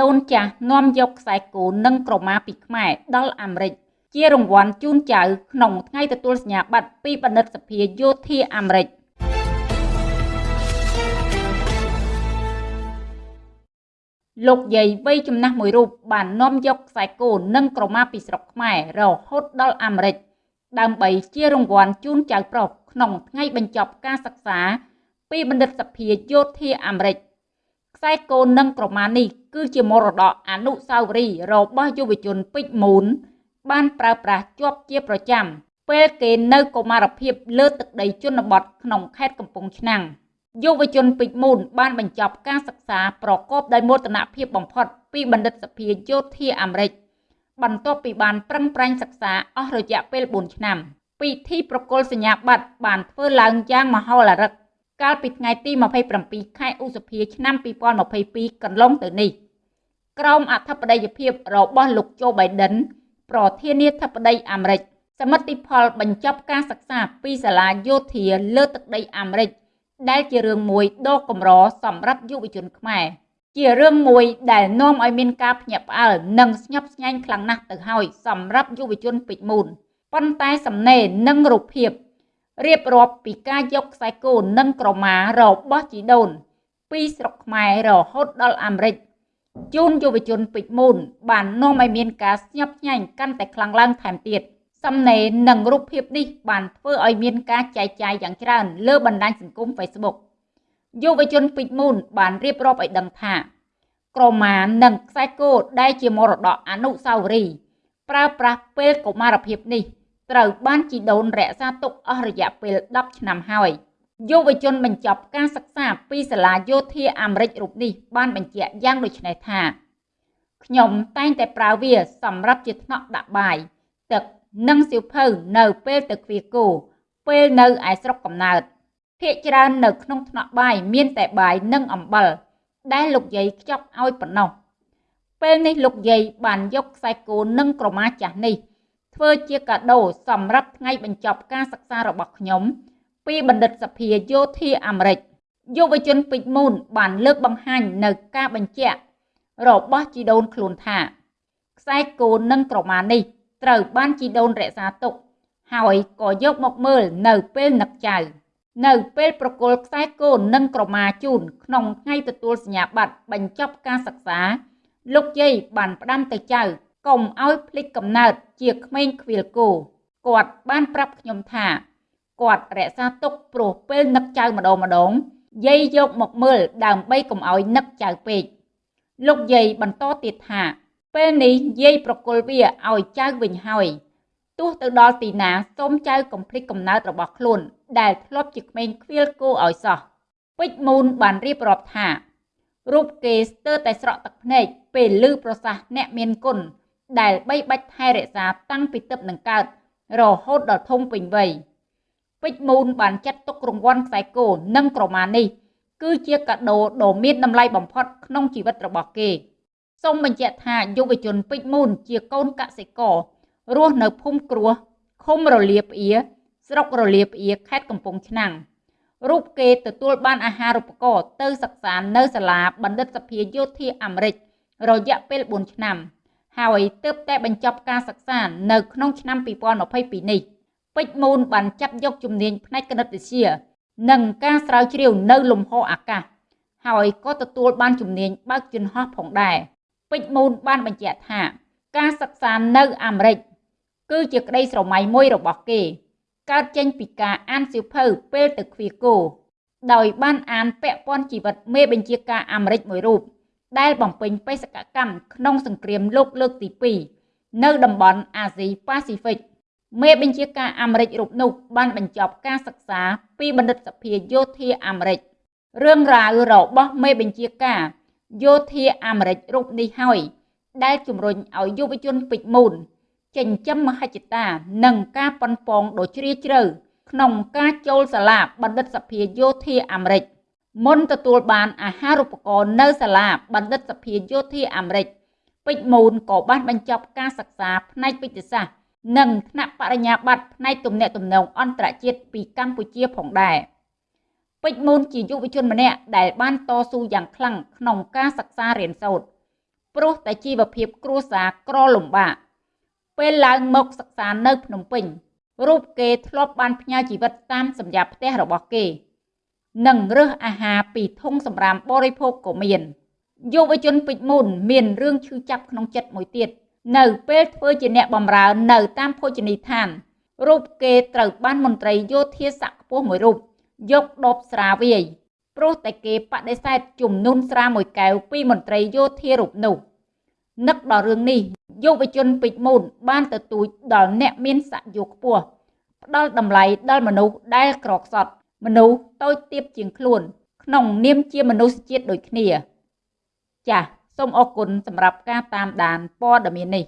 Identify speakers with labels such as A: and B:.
A: ដូនចាស់នាំយកខ្សែគោនិងក្រមាពីខ្មែរដល់អាមេរិកជារង្វាន់ជូនចៅក្នុងថ្ងៃទទួលសញ្ញាបត្រពីបណ្ឌិតសភាយោធាអាមេរិកលោកយាយវ័យចំណាស់មួយរូបបាននាំយកខ្សែគោនិងក្រមាពីស្រុកខ្មែររហូតដល់អាមេរិកដើម្បីជារង្វាន់ជូនចៅប្រុសក្នុងថ្ងៃបញ្ចប់ការសិក្សាពីបណ្ឌិតសភាយោធាអាមេរិក ខ្សែគោនិងក្រមានេះគឺជាមរតកអនុស្សាវរីយ៍របស់យុវជនពេជ្រមូន បានប្រើប្រាស់ជាប់ជាប្រចាំ ពេលគេនៅកុមារភាពលើទឹកដីជនបទក្នុងខេត្តកំពង់ឆ្នាំងយុវជនពេជ្រមូនបានបញ្ចប់ការសិក្សាប្រកបដោយមោទនភាពបំផុតពីបណ្ឌិតសភាយោធាអាមេរិកបន្ទាប់ពីបានប្រឹងប្រែងសិក្សាអស់រយៈពេល4ឆ្នាំ ពិធីប្រគល់សញ្ញាបត្របានធ្វើឡើងយ៉ាងមហោឡារិក កាលពីថ្ងៃទី27ខែឧសភាឆ្នាំ2022កន្លងទៅនេះក្រោមអធិបតីភាពរបស់លោកโจ Biden ប្រធានាធិបតីអាមេរិកសមិទ្ធផលបញ្ចប់ការសិក្សាពីសាលាយោធាលើទឹកដីអាមេរិកដែលជារឿងមួយដ៏កម្រសម្រាប់យុវជនខ្មែរជារឿងមួយដែលនាំឲ្យមានការភ្ញាក់ផ្អើលនិងស្ញប់ស្ញែងខ្លាំងណាស់ទៅហើយសម្រាប់យុវជនពេជ្រមូនប៉ុន្តែសំណេរនិងរូបភាព រៀបរាប់ពីការយកខ្សែគោនិងក្រមារបស់ជីដូន ពីស្រុកខ្មែររហូតដល់អាមេរិកជូនយុវជនពេជ្រមូនបាននាំឲ្យមានការស្ញប់ស្ញែងកាន់តែខ្លាំងឡើងថែមទៀតសំណេរនិងរូបភាពនេះបានធ្វើឲ្យមានការចែកចាយយ៉ាងច្រើនលើបណ្ដាញសង្គម Facebook យុវជនពេជ្រមូនបានរៀបរាប់ឲ្យដឹងថាក្រមានិងខ្សែគោដែលជាមរតកអនុស្សាវរីយ៍ប្រើប្រាស់ពេលកុមារភាពនេះ ត្រូវបានជីដូនរក្សាទុកអស់រយៈពេល10ឆ្នាំហើយយុវជនបញ្ចប់ការសិក្សាពីសាលាយោធាអាមេរិករូបនេះបានបញ្ជាក់យ៉ាងដូចនេះថាខ្ញុំតែងតែប្រើវាសម្រាប់ជាថ្នាក់ដាក់បាយទឹកនិងសៀវភៅនៅពេលទៅគ្វាគោពេលនៅឯស្រុកកំណើតភាកច្រើននៅក្នុងថ្នាក់បាយមានតែបាយនិងអំបិលដែលលោកយាយខ្ចប់ឲ្យប៉ុណ្ណោះពេលនេះលោកយាយបានយកខ្សែគោនិងក្រមាចាស់នេះ ធ្វើជាកាដូសម្រាប់ថ្ងៃបញ្ចប់ការសិក្សារបស់ខ្ញុំ ពីបណ្ឌិតសភាយោធាអាមេរិកយុវជនពេជ្រមូនបានលើកបង្ហាញនៅការបញ្ជាក់របស់ជីដូនខ្លួនថាខ្សែគោនិងក្រមានេះត្រូវបានជីដូនរក្សាទុក ហើយក៏យកមកមើលនៅពេលនឹកចៅ នៅពេលប្រគល់ខ្សែគោនិងក្រមាជូនក្នុងថ្ងៃទទួលសញ្ញាបត្របញ្ចប់ការសិក្សា លោកយាយបានផ្ដាំទៅចៅ កុំឲ្យភ្លេចកំណើតជាក្មេងខ្វៀលគោគាត់បានប្រាប់ខ្ញុំថាគាត់រក្សាទុកព្រោះពេលនឹកចៅម្ដងម្ដងយាយយកមកមើលដើម្បីកុំឲ្យនឹកចៅពេកលោកយាយបន្តទៀតថាពេលនេះយាយប្រគល់វាឲ្យចៅវិញហើយទោះទៅដល់ទីណាសូមចៅកុំភ្លេចកំណើតរបស់ខ្លួន ដែលធ្លាប់ជាក្មេងខ្វៀលគោឲ្យសោះពេជ្រមូនបានរៀបរាប់ថារូបគេស្ទើរតែស្រក់ទឹកភ្នែកពេលឮប្រសាសន៍អ្នកមានគុណ ដែលបីបាច់ថែរក្សាតាំងពីទឹកនឹងកើត រហូតដល់ធំពេញវ័យពេជ្រមូនបានចាត់ទុករង្វាន់ខ្សែគោនិងក្រមានេះ គឺជាកាដូដ៏មានតម្លៃបំផុតក្នុងជីវិតរបស់គេសូមបញ្ជាក់ថាយុវជនពេជ្រមូនជាកូនកសិកររស់នៅភូមិគ្រោះឃុំរលាផ្អៀស្រុករលាផ្អៀខេត្តកំពង់ឆ្នាំងរូបគេទទួលបានអាហារូបករណ៍ទៅសិក្សានៅសាលាបណ្ឌិតសភាយោធាអាមេរិករយៈពេល4ឆ្នាំ ហើយទើបតែបញ្ចប់ការសិក្សានៅក្នុងឆ្នាំ2022នេះពេជ្រមូនបានចាប់យកជំនាញផ្នែកគណិតវិទ្យា និងការស្រាវជ្រាវនៅលំហអាកាសហើយក៏ទទួលបានជំនាញបើកយន្តហោះផងដែរពេជ្រមូនបានបញ្ជាក់ថា ការសិក្សានៅអាមេរិកគឺជាក្តីស្រមៃមួយរបស់គេ កើតចេញពីការអានសៀវភៅពេលទៅឃ្វាគោដោយបានអានពាក់ព័ន្ធជីវិតមេបញ្ជាការអាមេរិកមួយរូប ដែលបំពេញបេសកកម្មក្នុងសង្គ្រាមលោកលើកទី2នៅតំបន់អាស៊ីប៉ាស៊ីហ្វិកមេបញ្ជាការអាមេរិករូបនោះបានបញ្ចប់ការសិក្សាពីបណ្ឌិតសភាយោធាអាមេរិករឿងរ៉ាវរបស់មេបញ្ជាការយោធាអាមេរិករូបនេះហើយដែលជំរុញឲ្យយុវជនពេជ្រមូនចិញ្ចឹមមហិច្ឆតានិងការប៉ុនប៉ងដ៏ជ្រាលជ្រៅក្នុងការចូលសាលាបណ្ឌិតសភាយោធាអាមេរិក មុនទទួលបានអាហារូបករណ៍នៅសាលាបណ្ឌិតសភាយោធាអាមេរិកពេជ្រមូនក៏បានបញ្ចប់ការសិក្សាផ្នែកវិទ្យាសាស្ត្រនិងថ្នាក់បរិញ្ញាបត្រផ្នែកទំនាក់ទំនងអន្តរជាតិពីកម្ពុជាផងដែរពេជ្រមូនជាយុវជនម្នាក់ដែលបានតស៊ូយ៉ាងខ្លាំងក្នុងការសិក្សារៀនសូត្រព្រោះតែជីវភាពគ្រួសារក្រលំបាកពេលឡើងមកសិក្សានៅភ្នំពេញរូបគេធ្លាប់បានផ្ញើជីវិតតាមសម្យាផ្ទះរបស់គេ និងរើសអាហារពីធុងសម្រាមបរិភោគក៏មានយុវជនពេជ្រមូនមានរឿងឈឺចាប់ក្នុងចិត្តមួយទៀតនៅពេលធ្វើជាអ្នកបម្រើនៅតាមភោជនីយដ្ឋានរូបគេត្រូវបានមន្ត្រីយោធាស័ក្តិខ្ពស់មួយរូបយកដបស្រាវាយព្រោះតែគេបដិសេធជំនួនស្រាមួយកែវពីមន្ត្រីយោធារូបនោះនឹកដល់រឿងនេះយុវជនពេជ្រមូនបានទទូចដល់អ្នកមានស័ក្តិយោខ្ពស់ផ្ដល់តម្លៃដល់មនុស្សដែលក្រខ្សត់ មនុស្សតូចទាបជាងខ្លួន ក្នុងនាមជាមនុស្សជាតិដូចគ្នា ចាសសូមអរគុណសម្រាប់ការតាមដានព័ត៌មាននេះ